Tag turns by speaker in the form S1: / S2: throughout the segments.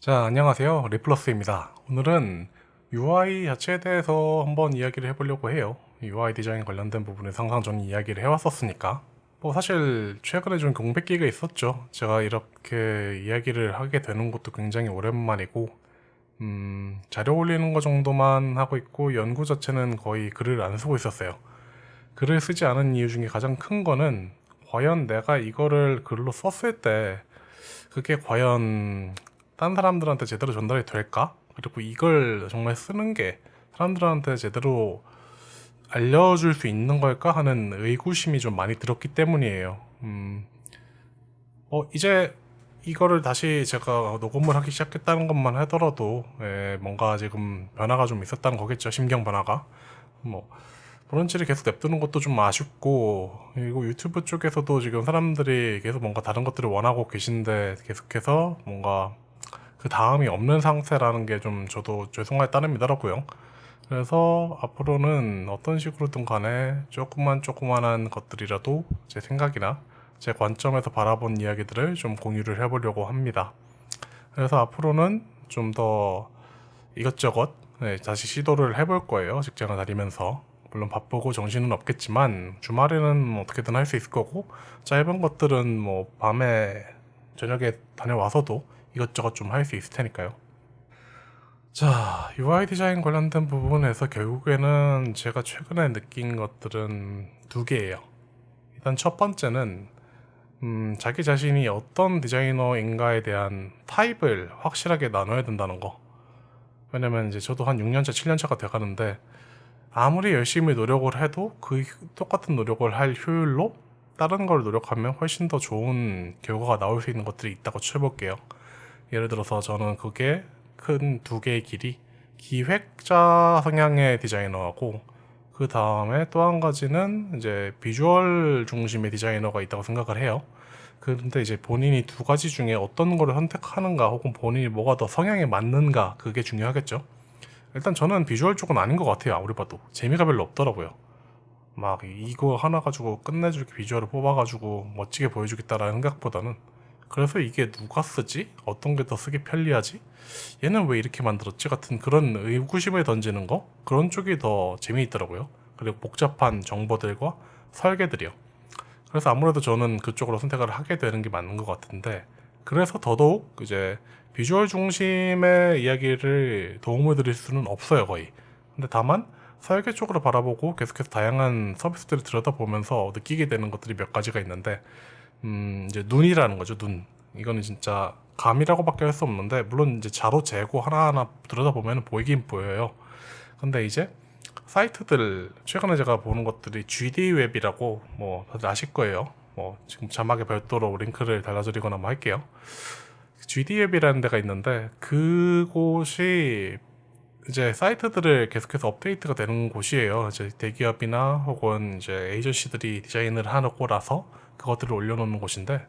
S1: 자, 안녕하세요. 리플러스입니다. 오늘은 UI 자체에 대해서 한번 이야기를 해보려고 해요. UI 디자인 관련된 부분에서 항상 저는 이야기를 해왔었으니까. 뭐 사실 최근에 좀 공백기가 있었죠. 제가 이렇게 이야기를 하게 되는 것도 굉장히 오랜만이고 음, 자료 올리는 거 정도만 하고 있고 연구 자체는 거의 글을 안 쓰고 있었어요. 글을 쓰지 않은 이유 중에 가장 큰 거는 과연 내가 이거를 글로 썼을 때 그게 과연 딴 사람들한테 제대로 전달이 될까? 그리고 이걸 정말 쓰는 게 사람들한테 제대로 알려줄 수 있는 걸까 하는 의구심이 좀 많이 들었기 때문이에요. 음, 어, 이제 이거를 다시 제가 녹음을 하기 시작했다는 것만 하더라도 예, 뭔가 지금 변화가 좀 있었다는 거겠죠. 심경 변화가. 뭐 브런치를 계속 냅두는 것도 좀 아쉽고 그리고 유튜브 쪽에서도 지금 사람들이 계속 뭔가 다른 것들을 원하고 계신데 계속해서 뭔가 그 다음이 없는 상태라는 게 좀 저도 죄송할 따름이더라고요. 그래서 앞으로는 어떤 식으로든 간에 조그만 조그만한 것들이라도 제 생각이나 제 관점에서 바라본 이야기들을 좀 공유를 해보려고 합니다. 그래서 앞으로는 좀 더 이것저것 네, 다시 시도를 해볼 거예요. 직장을 다니면서. 물론 바쁘고 정신은 없겠지만 주말에는 어떻게든 할 수 있을 거고 짧은 것들은 뭐 밤에 저녁에 다녀와서도 이것저것 좀 할 수 있을 테니까요. 자, UI 디자인 관련된 부분에서 결국에는 제가 최근에 느낀 것들은 두 개예요. 일단 첫 번째는 음, 자기 자신이 어떤 디자이너인가에 대한 타입을 확실하게 나눠야 된다는 거. 왜냐면 이제 저도 한 6년차, 7년차가 돼가는데 아무리 열심히 노력을 해도 그 똑같은 노력을 할 효율로 다른 걸 노력하면 훨씬 더 좋은 결과가 나올 수 있는 것들이 있다고 쳐볼게요. 예를 들어서 저는 그게 큰 두 개의 길이 기획자 성향의 디자이너하고 그 다음에 또 한 가지는 이제 비주얼 중심의 디자이너가 있다고 생각을 해요. 그런데 이제 본인이 두 가지 중에 어떤 거를 선택하는가 혹은 본인이 뭐가 더 성향에 맞는가 그게 중요하겠죠. 일단 저는 비주얼 쪽은 아닌 것 같아요. 아무리 봐도 재미가 별로 없더라고요. 막 이거 하나 가지고 끝내줄 비주얼을 뽑아가지고 멋지게 보여주겠다라는 생각보다는 그래서 이게 누가 쓰지? 어떤 게 더 쓰기 편리하지? 얘는 왜 이렇게 만들었지? 같은 그런 의구심을 던지는 거? 그런 쪽이 더 재미있더라고요. 그리고 복잡한 정보들과 설계들이요. 그래서 아무래도 저는 그쪽으로 선택을 하게 되는 게 맞는 것 같은데 그래서 더더욱 이제 비주얼 중심의 이야기를 도움을 드릴 수는 없어요 거의 근데 다만 설계 쪽으로 바라보고 계속해서 다양한 서비스들을 들여다보면서 느끼게 되는 것들이 몇 가지가 있는데 음, 이제 눈이라는 거죠, 눈. 이거는 진짜 감이라고밖에 할 수 없는데 물론 이제 자로 재고 하나하나 들여다보면 보이긴 보여요. 근데 이제 사이트들 최근에 제가 보는 것들이 GD 웹이라고 뭐 다들 아실 거예요. 뭐 지금 자막에 별도로 링크를 달아드리거나 뭐 할게요. GD 웹이라는 데가 있는데 그곳이 이제 사이트들을 계속해서 업데이트가 되는 곳이에요. 이제 대기업이나 혹은 이제 에이전시들이 디자인을 하고라서 그것들을 올려놓는 곳인데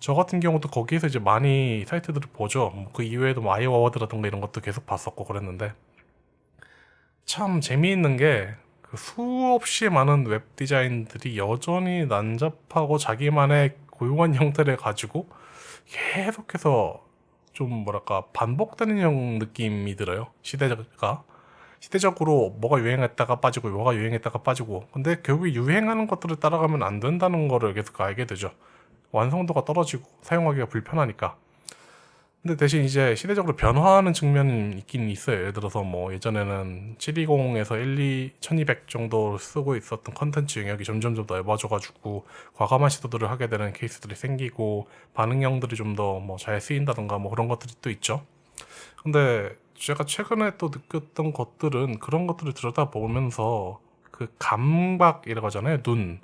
S1: 저 같은 경우도 거기에서 이제 많이 사이트들을 보죠. 뭐 그 이외에도 뭐 아이어워드라든가 이런 것도 계속 봤었고 그랬는데 참 재미있는 게 그 수없이 많은 웹 디자인들이 여전히 난잡하고 자기만의 고유한 형태를 가지고 계속해서 좀 뭐랄까 반복되는 형 느낌이 들어요. 시대가. 시대적으로 뭐가 유행했다가 빠지고 뭐가 유행했다가 빠지고. 근데 결국 유행하는 것들을 따라가면 안 된다는 거를 계속 알게 되죠. 완성도가 떨어지고 사용하기가 불편하니까 근데 대신 이제 시대적으로 변화하는 측면이 있긴 있어요. 예를 들어서 뭐 예전에는 720에서 12, 1200 정도 쓰고 있었던 컨텐츠 영역이 점점 좀 넓어져 가지고 과감한 시도들을 하게 되는 케이스들이 생기고 반응형들이 좀 더 뭐 잘 쓰인다던가 뭐 그런 것들이 또 있죠. 근데 제가 최근에 또 느꼈던 것들은 그런 것들을 들여다보면서 그 감각이라고 하잖아요. 눈.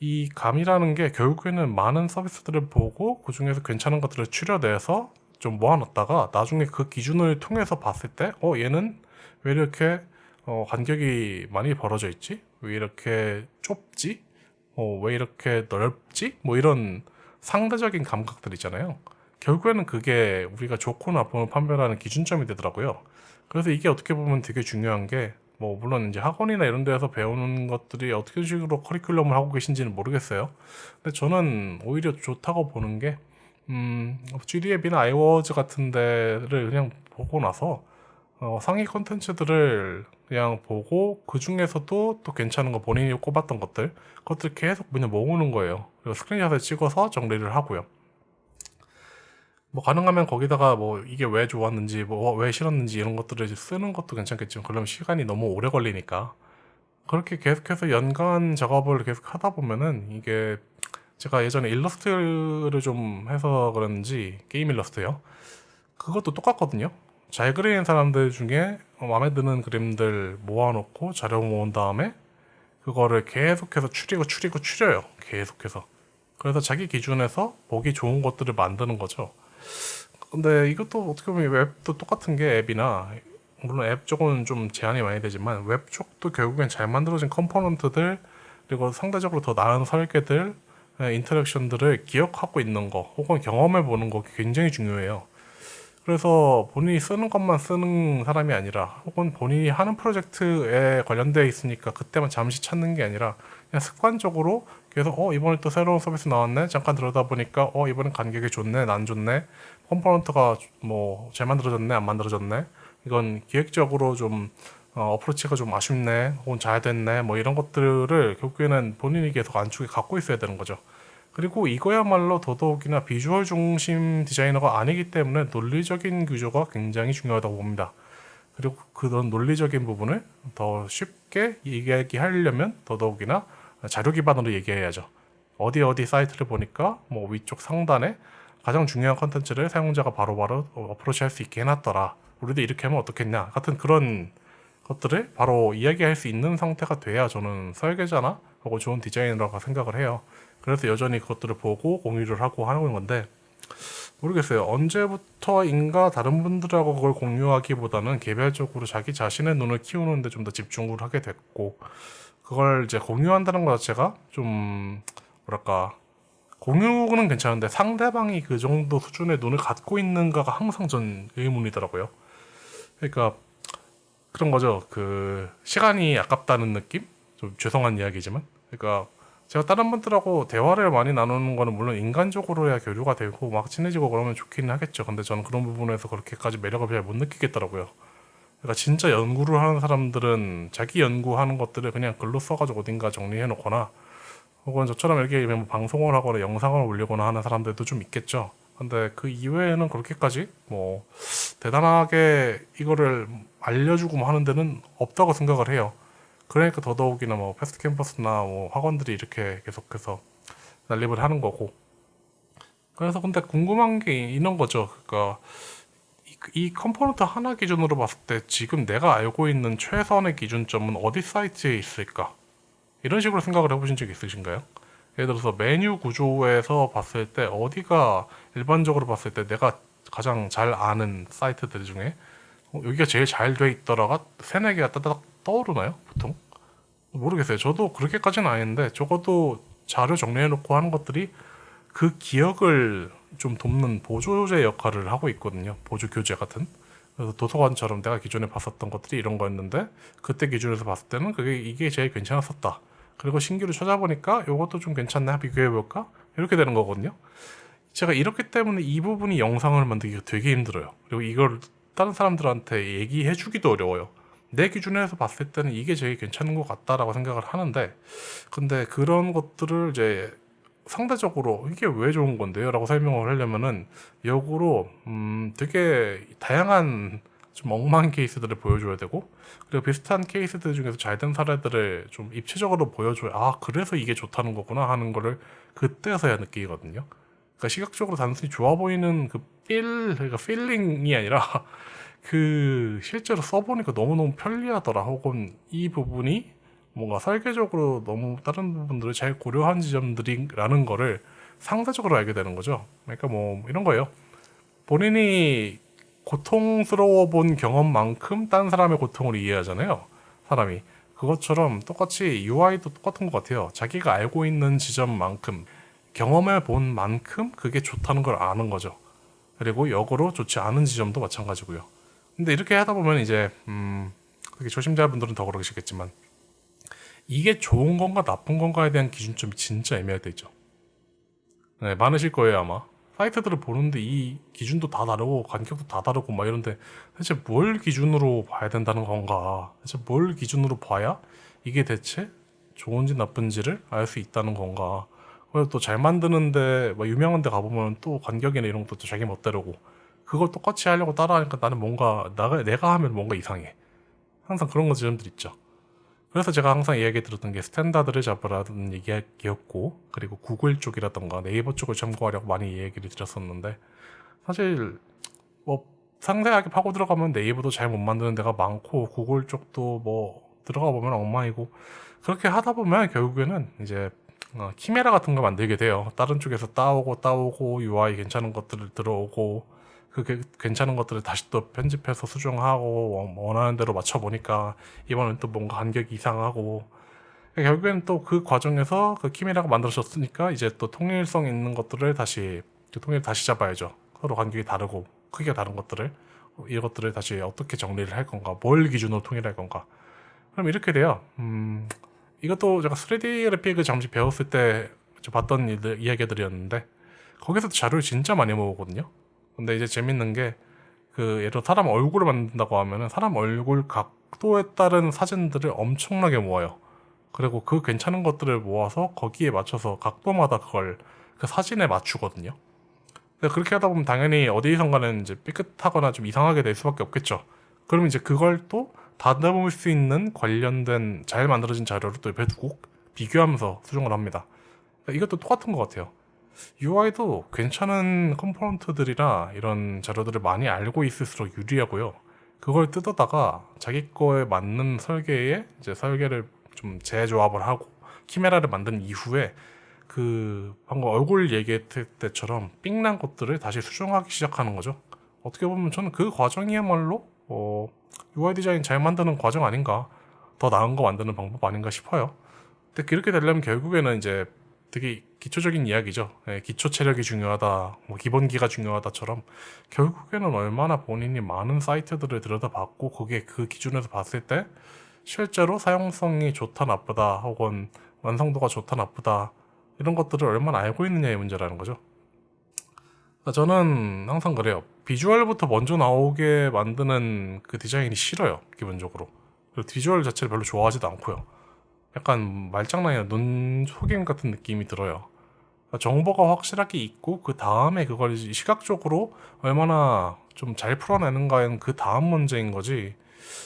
S1: 이 감이라는 게 결국에는 많은 서비스들을 보고 그 중에서 괜찮은 것들을 추려내서 좀 모아놨다가 나중에 그 기준을 통해서 봤을 때 어 얘는 왜 이렇게 어, 간격이 많이 벌어져 있지? 왜 이렇게 좁지? 어, 왜 이렇게 넓지? 뭐 이런 상대적인 감각들 있잖아요. 결국에는 그게 우리가 좋고 나쁨을 판별하는 기준점이 되더라고요. 그래서 이게 어떻게 보면 되게 중요한 게 뭐 물론 이제 학원이나 이런 데서 배우는 것들이 어떻게 식으로 커리큘럼을 하고 계신지는 모르겠어요. 근데 저는 오히려 좋다고 보는 게 음, GD 앱이나 아이워즈 같은 데를 그냥 보고 나서 어, 상위 컨텐츠들을 그냥 보고 그 중에서도 또 괜찮은 거 본인이 꼽았던 것들 그것들 계속 그냥 모으는 거예요. 그리고 스크린샷을 찍어서 정리를 하고요. 뭐 가능하면 거기다가 뭐 이게 왜 좋았는지 뭐 왜 싫었는지 이런 것들을 쓰는 것도 괜찮겠지만 그러면 시간이 너무 오래 걸리니까 그렇게 계속해서 연간 작업을 계속 하다 보면은 이게 제가 예전에 일러스트를 좀 해서 그런지 게임 일러스트요. 그것도 똑같거든요. 잘 그리는 사람들 중에 마음에 드는 그림들 모아놓고 자료 모은 다음에 그거를 계속해서 추리고 추리고 추려요. 계속해서. 그래서 자기 기준에서 보기 좋은 것들을 만드는 거죠. 근데 이것도 어떻게 보면 웹도 똑같은 게 앱이나 물론 앱 쪽은 좀 제한이 많이 되지만 웹 쪽도 결국엔 잘 만들어진 component들 그리고 상대적으로 더 나은 설계들 예, interaction들을 기억하고 있는 거 혹은 경험해 보는 거 굉장히 중요해요. 그래서 본인이 쓰는 것만 쓰는 사람이 아니라 혹은 본인이 하는 프로젝트에 관련되어 있으니까 그때만 잠시 찾는 게 아니라 그냥 습관적으로 계속 어 이번에 또 새로운 서비스 나왔네? 잠깐 들여다 보니까 어 이번엔 간격이 좋네? 안 좋네? component가 뭐 잘 만들어졌네? 안 만들어졌네? 이건 기획적으로 좀 어, approach가 좀 아쉽네 혹은 잘 됐네 뭐 이런 것들을 결국에는 본인이 계속 안쪽에 갖고 있어야 되는 거죠. 그리고 이거야말로 더더욱이나 비주얼 중심 디자이너가 아니기 때문에 논리적인 구조가 굉장히 중요하다고 봅니다. 그리고 그런 논리적인 부분을 더 쉽게 얘기하려면 더더욱이나 자료 기반으로 얘기해야죠. 어디 어디 사이트를 보니까 뭐 위쪽 상단에 가장 중요한 컨텐츠를 사용자가 바로바로 어프로치 할 수 있게 해놨더라. 우리도 이렇게 하면 어떻겠냐. 같은 그런 것들을 바로 이야기할 수 있는 상태가 돼야 저는 설계자나 하고 좋은 디자이너라고 생각을 해요. 그래서 여전히 그것들을 보고 공유를 하고 하는 건데 모르겠어요. 언제부터인가 다른 분들하고 그걸 공유하기보다는 개별적으로 자기 자신의 눈을 키우는데 좀 더 집중을 하게 됐고 그걸 이제 공유한다는 것 자체가 좀 뭐랄까 공유는 괜찮은데 상대방이 그 정도 수준의 눈을 갖고 있는가가 항상 전 의문이더라고요. 그러니까 그런 거죠. 그 시간이 아깝다는 느낌? 좀 죄송한 이야기지만. 그러니까 제가 다른 분들하고 대화를 많이 나누는 거는 물론 인간적으로야 교류가 되고 막 친해지고 그러면 좋기는 하겠죠. 근데 저는 그런 부분에서 그렇게까지 매력을 잘 못 느끼겠더라고요. 그러니까 진짜 연구를 하는 사람들은 자기 연구하는 것들을 그냥 글로 써가지고 어딘가 정리해 놓거나 혹은 저처럼 이렇게 뭐 방송을 하거나 영상을 올리거나 하는 사람들도 좀 있겠죠. 근데 그 이외에는 그렇게까지 뭐 대단하게 이거를 알려주고 뭐 하는 데는 없다고 생각을 해요. 그러니까 더더욱이나 뭐 패스트 캠퍼스나 뭐 학원들이 이렇게 계속해서 난립을 하는 거고. 그래서 근데 궁금한 게 이런 거죠. 그러니까 이, 이 component 하나 기준으로 봤을 때 지금 내가 알고 있는 최선의 기준점은 어디 사이트에 있을까? 이런 식으로 생각을 해보신 적 있으신가요? 예를 들어서 메뉴 구조에서 봤을 때 어디가 일반적으로 봤을 때 내가 가장 잘 아는 사이트들 중에 어, 여기가 제일 잘 돼 있더라가 세네 개가 따닥 떠오르나요? 보통? 모르겠어요. 저도 그렇게까지는 아닌데 적어도 자료 정리해 놓고 하는 것들이 그 기억을 좀 돕는 보조제 역할을 하고 있거든요. 보조 교재 같은. 그래서 도서관처럼 내가 기존에 봤었던 것들이 이런 거였는데 그때 기준에서 봤을 때는 그게 이게 제일 괜찮았었다. 그리고 신규로 찾아보니까 이것도 좀 괜찮네 비교해 볼까 이렇게 되는 거거든요 제가 이렇기 때문에 이 부분이 영상을 만들기가 되게 힘들어요 그리고 이걸 다른 사람들한테 얘기해 주기도 어려워요 내 기준에서 봤을 때는 이게 제일 괜찮은 것 같다라고 생각을 하는데 근데 그런 것들을 이제 상대적으로 이게 왜 좋은 건데요? 라고 설명을 하려면은 역으로 음 되게 다양한 좀 엉망 케이스들을 보여줘야 되고 그리고 비슷한 케이스들 중에서 잘 된 사례들을 좀 입체적으로 보여줘야 아 그래서 이게 좋다는 거구나 하는 거를 그때서야 느끼거든요 그러니까 시각적으로 단순히 좋아 보이는 그 feel, 그러니까 feeling이 아니라 그 실제로 써보니까 너무너무 편리하더라 혹은 이 부분이 뭔가 설계적으로 너무 다른 부분들을 잘 고려한 지점들이라는 거를 상대적으로 알게 되는 거죠 그러니까 뭐 이런 거예요 본인이 고통스러워 본 경험만큼 딴 사람의 고통을 이해하잖아요. 사람이. 그것처럼 똑같이 UI도 똑같은 것 같아요. 자기가 알고 있는 지점만큼 경험해 본 만큼 그게 좋다는 걸 아는 거죠. 그리고 역으로 좋지 않은 지점도 마찬가지고요. 근데 이렇게 하다 보면 이제 음, 그게 초심자분들은 더 그러시겠지만 이게 좋은 건가 나쁜 건가에 대한 기준점이 진짜 있죠. 네, 많으실 거예요 아마. 사이트들을 보는데 이 기준도 다 다르고 간격도 다 다르고 막 이런데 대체 뭘 기준으로 봐야 된다는 건가? 대체 뭘 기준으로 봐야 이게 대체 좋은지 나쁜지를 알 수 있다는 건가? 그리고 또잘 만드는데 뭐 유명한 데 가보면 또 간격이나 이런 것도 자기 멋대로고 그걸 똑같이 하려고 따라하니까 나는 뭔가 나가, 내가 하면 뭔가 이상해. 항상 그런 거 지점들 있죠. 그래서 제가 항상 이야기 들었던 게 standard를 잡으라는 얘기였고 그리고 구글 쪽이라던가 네이버 쪽을 참고하려고 많이 얘기를 드렸었는데 사실 뭐 상세하게 파고 들어가면 네이버도 잘 못 만드는 데가 많고 구글 쪽도 뭐 들어가 보면 엉망이고 그렇게 하다 보면 결국에는 이제 어, 키메라 같은 거 만들게 돼요. 다른 쪽에서 따오고 따오고 UI 괜찮은 것들을 들어오고 그 게- 괜찮은 것들을 다시 또 편집해서 수정하고 원- 원하는 대로 맞춰 보니까 이번엔 또 뭔가 간격이 이상하고 결국엔 또 그 과정에서 그 키메라가 만들어졌으니까 이제 또 통일성 있는 것들을 다시 그 통일 다시 잡아야죠. 서로 간격이 다르고 크기가 다른 것들을 이것들을 다시 어떻게 정리를 할 건가, 뭘 기준으로 통일할 건가. 그럼 이렇게 돼요. 음, 이것도 제가 3D 그래픽을 잠시 배웠을 때저 봤던 일들, 이야기들이었는데 거기서도 자료를 진짜 많이 모으거든요. 근데 이제 재밌는 게 그 예를 들어 사람 얼굴을 만든다고 하면은 사람 얼굴 각도에 따른 사진들을 엄청나게 모아요. 그리고 그 괜찮은 것들을 모아서 거기에 맞춰서 각도마다 그걸 그 사진에 맞추거든요. 그렇게 하다 보면 당연히 어디선가는 이제 삐끗하거나 좀 이상하게 될 수밖에 없겠죠. 그럼 이제 그걸 또 다듬을 수 있는 관련된 잘 만들어진 자료를 또 옆에 두고 비교하면서 수정을 합니다. 그러니까 이것도 똑같은 것 같아요. UI도 괜찮은 component들이나 이런 자료들을 많이 알고 있을수록 유리하고요. 그걸 뜯어다가 자기 거에 맞는 설계에 이제 설계를 좀 재조합을 하고 키메라를 만든 이후에 그 방금 얼굴 얘기했을 때처럼 삥난 것들을 다시 수정하기 시작하는 거죠. 어떻게 보면 저는 그 과정이야말로 어, UI 디자인 잘 만드는 과정 아닌가 더 나은 거 만드는 방법 아닌가 싶어요. 근데 그렇게 되려면 결국에는 이제 되게 기초적인 이야기죠. 예, 기초 체력이 중요하다, 뭐 기본기가 중요하다처럼 결국에는 얼마나 본인이 많은 사이트들을 들여다봤고 거기에 그 기준에서 봤을 때 실제로 사용성이 좋다 나쁘다 혹은 완성도가 좋다 나쁘다 이런 것들을 얼마나 알고 있느냐의 문제라는 거죠. 그러니까 저는 항상 그래요. 비주얼부터 먼저 나오게 만드는 그 디자인이 싫어요. 기본적으로. 그리고 비주얼 자체를 별로 좋아하지도 않고요. 약간 말장난이나 눈 속임 같은 느낌이 들어요. 그러니까 정보가 확실하게 있고 그 다음에 그걸 시각적으로 얼마나 좀 잘 풀어내는가는 그 다음 문제인 거지.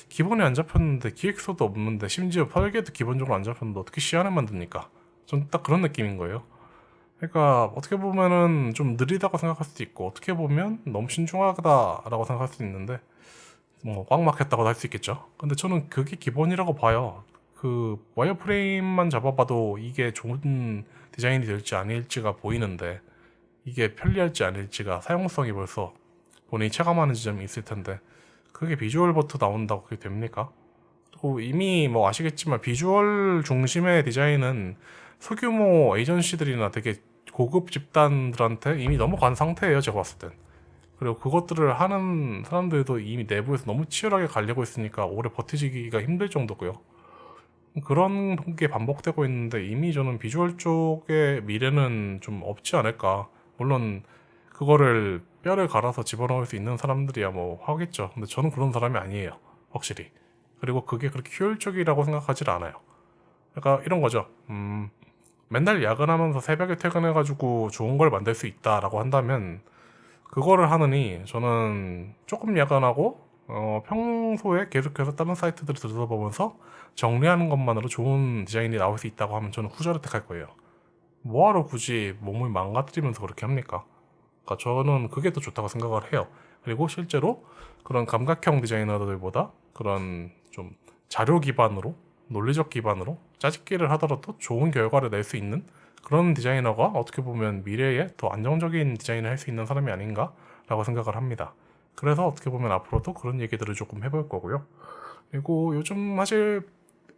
S1: 기본이 안 잡혔는데 기획서도 없는데 심지어 설계도 기본적으로 안 잡혔는데 어떻게 시안을 만듭니까? 전딱 그런 느낌인 거예요. 그러니까 어떻게 보면은 좀 느리다고 생각할 수도 있고 어떻게 보면 너무 신중하다라고 생각할 수도 있는데 뭐꽉 막혔다고 할수 있겠죠. 근데 저는 그게 기본이라고 봐요. 그 와이어프레임만 잡아봐도 이게 좋은 디자인이 될지 아닐지가 보이는데 이게 편리할지 아닐지가 사용성이 벌써 본인이 체감하는 지점이 있을 텐데 그게 비주얼부터 나온다고 그게 됩니까? 또 이미 뭐 아시겠지만 비주얼 중심의 디자인은 소규모 에이전시들이나 되게 고급 집단들한테 이미 넘어간 상태예요 제가 봤을 땐. 그리고 그것들을 하는 사람들도 이미 내부에서 너무 치열하게 갈리고 있으니까 오래 버티기가 힘들 정도고요. 그런 게 반복되고 있는데 이미 저는 비주얼 쪽의 미래는 좀 없지 않을까. 물론 그거를 뼈를 갈아서 집어넣을 수 있는 사람들이야 뭐 하겠죠. 근데 저는 그런 사람이 아니에요 확실히. 그리고 그게 그렇게 효율적이라고 생각하질 않아요. 그러니까 이런 거죠. 음, 맨날 야근하면서 새벽에 퇴근해가지고 좋은 걸 만들 수 있다라고 한다면 그거를 하느니 저는 조금 야근하고 어, 평소에 계속해서 다른 사이트들을 들여다보면서 정리하는 것만으로 좋은 디자인이 나올 수 있다고 하면 저는 후자를 택할 거예요. 뭐하러 굳이 몸을 망가뜨리면서 그렇게 합니까? 그러니까 저는 그게 더 좋다고 생각을 해요. 그리고 실제로 그런 감각형 디자이너들보다 그런 좀 자료 기반으로 논리적 기반으로 짜집기를 하더라도 좋은 결과를 낼 수 있는 그런 디자이너가 어떻게 보면 미래에 더 안정적인 디자인을 할 수 있는 사람이 아닌가 라고 생각을 합니다. 그래서 어떻게 보면 앞으로도 그런 얘기들을 조금 해볼 거고요. 그리고 요즘 사실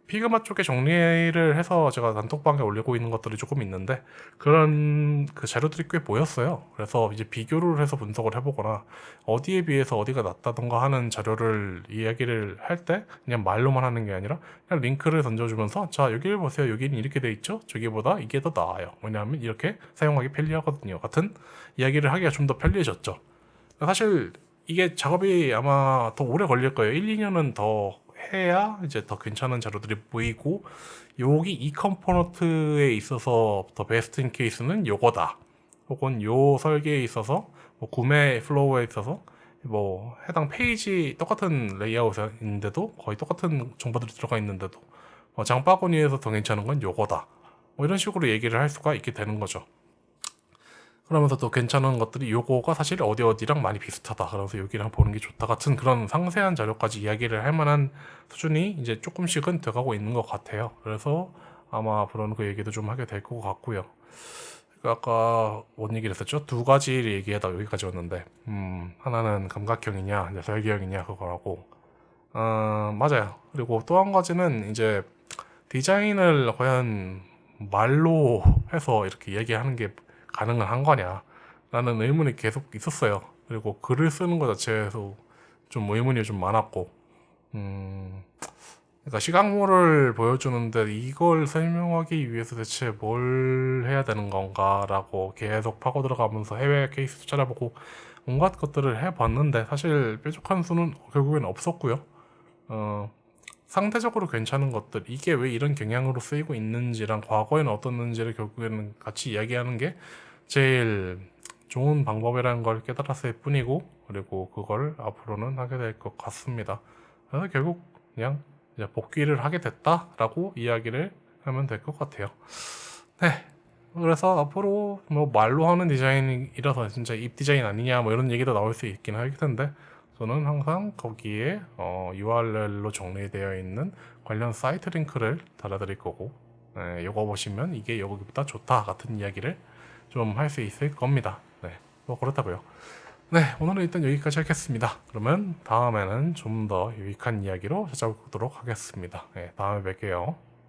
S1: 피그마 쪽에 정리를 해서 제가 단톡방에 올리고 있는 것들이 조금 있는데 그런 그 자료들이 꽤 보였어요. 그래서 이제 비교를 해서 분석을 해보거나 어디에 비해서 어디가 낫다던가 하는 자료를 이야기를 할 때 그냥 말로만 하는 게 아니라 그냥 링크를 던져주면서 자 여기를 보세요. 여기는 이렇게 돼 있죠. 저기보다 이게 더 나아요. 왜냐하면 이렇게 사용하기 편리하거든요. 같은 이야기를 하기가 좀 더 편리해졌죠. 사실 이게 작업이 아마 더 오래 걸릴 거예요. 1, 2년은 더 해야 이제 더 괜찮은 자료들이 보이고 여기 이 component에 있어서 더 best in case는 요거다. 혹은 요 설계에 있어서 뭐 구매 flow에 있어서 뭐 해당 페이지 똑같은 레이아웃인데도 거의 똑같은 정보들이 들어가 있는데도 뭐 장바구니에서 더 괜찮은 건 요거다. 뭐 이런 식으로 얘기를 할 수가 있게 되는 거죠. 그러면서 또 괜찮은 것들이 요거가 사실 어디 어디랑 많이 비슷하다. 그래서 여기랑 보는 게 좋다 같은 그런 상세한 자료까지 이야기를 할 만한 수준이 이제 조금씩은 돼가고 있는 것 같아요. 그래서 아마 앞으로는 그 얘기도 좀 하게 될 것 같고요. 그 아까 뭔 얘기를 했었죠? 두 가지를 얘기하다 여기까지 왔는데, 음, 하나는 감각형이냐, 이제 설계형이냐, 그거라고. 어, 맞아요. 그리고 또 한 가지는 이제 디자인을 과연 말로 해서 이렇게 얘기하는 게 가능은 한 거냐? 라는 의문이 계속 있었어요. 그리고 글을 쓰는 것 자체에서 좀 의문이 좀 많았고 음 그러니까 시각물을 보여주는데 이걸 설명하기 위해서 대체 뭘 해야 되는 건가 라고 계속 파고 들어가면서 해외 케이스도 찾아보고 온갖 것들을 해봤는데 사실 뾰족한 수는 결국엔 없었고요. 어, 상대적으로 괜찮은 것들 이게 왜 이런 경향으로 쓰이고 있는지랑 과거에는 어떻는지를 결국에는 같이 이야기하는 게 제일 좋은 방법이라는 걸 깨달았을 뿐이고 그리고 그걸 앞으로는 하게 될 것 같습니다. 그래서 결국 그냥 이제 복귀를 하게 됐다 라고 이야기를 하면 될 것 같아요. 네. 그래서 앞으로 뭐 말로 하는 디자인이라서 진짜 입 디자인 아니냐 뭐 이런 얘기도 나올 수 있긴 할 텐데 저는 항상 거기에 어, URL로 정리되어 있는 관련 사이트 링크를 달아드릴 거고 네, 이거 보시면 이게 여기보다 좋다 같은 이야기를 좀 할 수 있을 겁니다. 네, 뭐 그렇다고요. 네, 오늘은 일단 여기까지 하겠습니다. 그러면 다음에는 좀 더 유익한 이야기로 찾아오도록 하겠습니다. 네, 다음에 뵐게요.